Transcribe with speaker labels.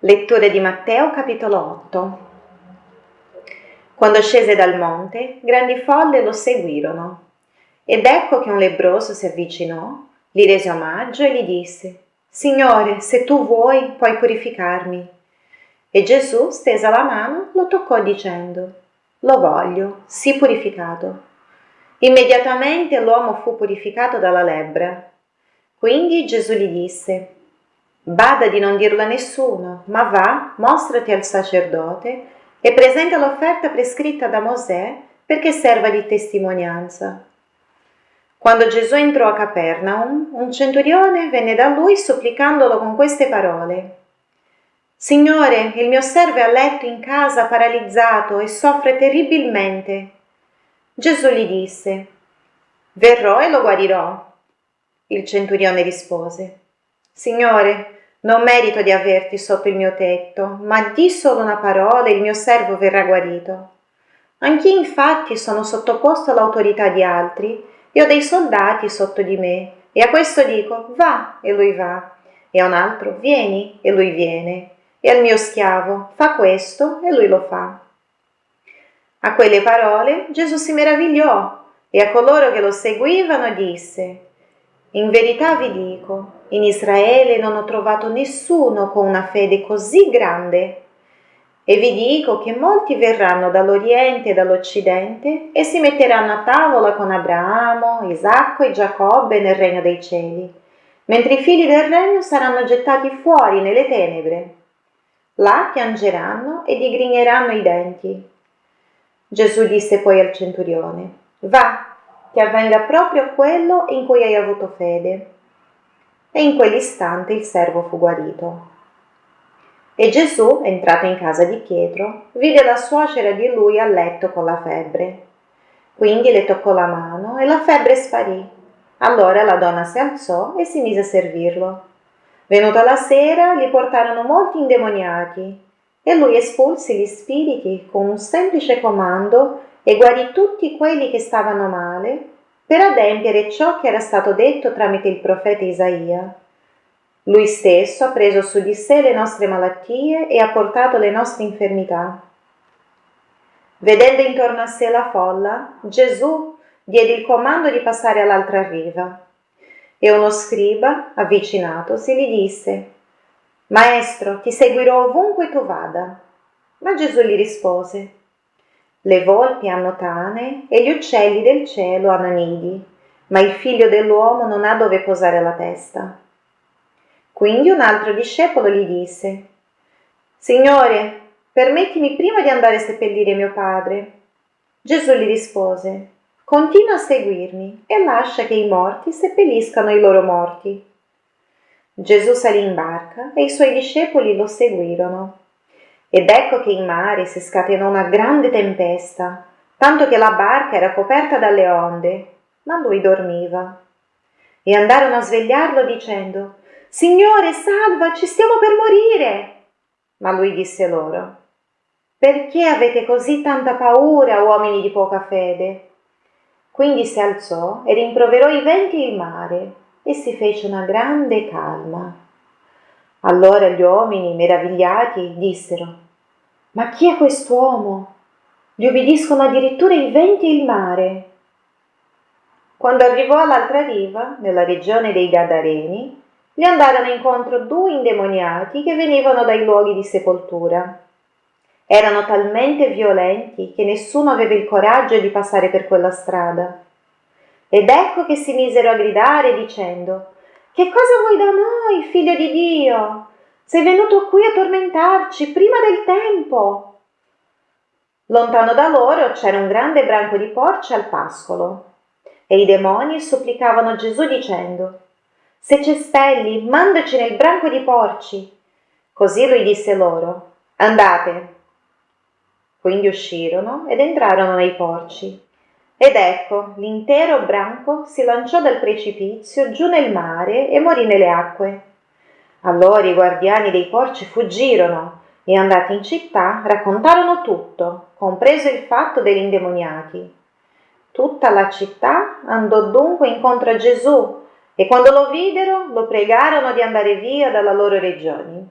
Speaker 1: Lettura di Matteo capitolo 8 Quando scese dal monte, grandi folle lo seguirono. Ed ecco che un lebroso si avvicinò, gli rese omaggio e gli disse, Signore, se tu vuoi, puoi purificarmi. E Gesù, stesa la mano, lo toccò dicendo, Lo voglio, sii purificato. Immediatamente l'uomo fu purificato dalla lebbra. Quindi Gesù gli disse, Bada di non dirlo a nessuno, ma va, mostrati al sacerdote e presenta l'offerta prescritta da Mosè perché serva di testimonianza. Quando Gesù entrò a Capernaum, un centurione venne da lui supplicandolo con queste parole. Signore, il mio servo è a letto in casa paralizzato e soffre terribilmente. Gesù gli disse, Verrò e lo guarirò. Il centurione rispose, Signore, non merito di averti sotto il mio tetto, ma di solo una parola e il mio servo verrà guarito. Anch'io infatti sono sottoposto all'autorità di altri e ho dei soldati sotto di me, e a questo dico va e lui va, e a un altro vieni e lui viene, e al mio schiavo fa questo e lui lo fa. A quelle parole Gesù si meravigliò e a coloro che lo seguivano disse, in verità vi dico, in Israele non ho trovato nessuno con una fede così grande. E vi dico che molti verranno dall'Oriente e dall'Occidente e si metteranno a tavola con Abramo, Isacco e Giacobbe nel regno dei cieli, mentre i figli del regno saranno gettati fuori nelle tenebre. Là piangeranno e digrigneranno i denti. Gesù disse poi al centurione, Va, che avvenga proprio quello in cui hai avuto fede. E in quell'istante il servo fu guarito. E Gesù, entrato in casa di Pietro, vide la suocera di lui a letto con la febbre. Quindi le toccò la mano e la febbre sparì. Allora la donna si alzò e si mise a servirlo. Venuta la sera, gli portarono molti indemoniati e lui espulse gli spiriti con un semplice comando e guarì tutti quelli che stavano male per adempiere ciò che era stato detto tramite il profeta Isaia. Lui stesso ha preso su di sé le nostre malattie e ha portato le nostre infermità. Vedendo intorno a sé la folla, Gesù diede il comando di passare all'altra riva. E uno scriba, avvicinatosi, gli disse, Maestro, ti seguirò ovunque tu vada. Ma Gesù gli rispose, le volpi hanno tane e gli uccelli del cielo hanno nidi, ma il figlio dell'uomo non ha dove posare la testa. Quindi un altro discepolo gli disse, Signore, permettimi prima di andare a seppellire mio padre. Gesù gli rispose, Continua a seguirmi e lascia che i morti seppelliscano i loro morti. Gesù salì in barca e i suoi discepoli lo seguirono. Ed ecco che in mare si scatenò una grande tempesta, tanto che la barca era coperta dalle onde, ma lui dormiva. E andarono a svegliarlo dicendo, Signore, salvaci, stiamo per morire. Ma lui disse loro, Perché avete così tanta paura, uomini di poca fede? Quindi si alzò e rimproverò i venti e il mare, e si fece una grande calma. Allora gli uomini, meravigliati, dissero, ma chi è quest'uomo? Gli obbediscono addirittura i venti e il mare. Quando arrivò all'altra riva, nella regione dei Gadareni, gli andarono incontro due indemoniati che venivano dai luoghi di sepoltura. Erano talmente violenti che nessuno aveva il coraggio di passare per quella strada. Ed ecco che si misero a gridare dicendo Che cosa vuoi da noi, figlio di Dio? Sei venuto qui a tormentarci prima del tempo. Lontano da loro c'era un grande branco di porci al pascolo e i demoni supplicavano Gesù dicendo Se cespelli, mandaci nel branco di porci. Così lui disse loro Andate. Quindi uscirono ed entrarono nei porci. Ed ecco, l'intero branco si lanciò dal precipizio giù nel mare e morì nelle acque. Allora i guardiani dei porci fuggirono e andati in città raccontarono tutto, compreso il fatto degli indemoniati. Tutta la città andò dunque incontro a Gesù e quando lo videro lo pregarono di andare via dalla loro regione.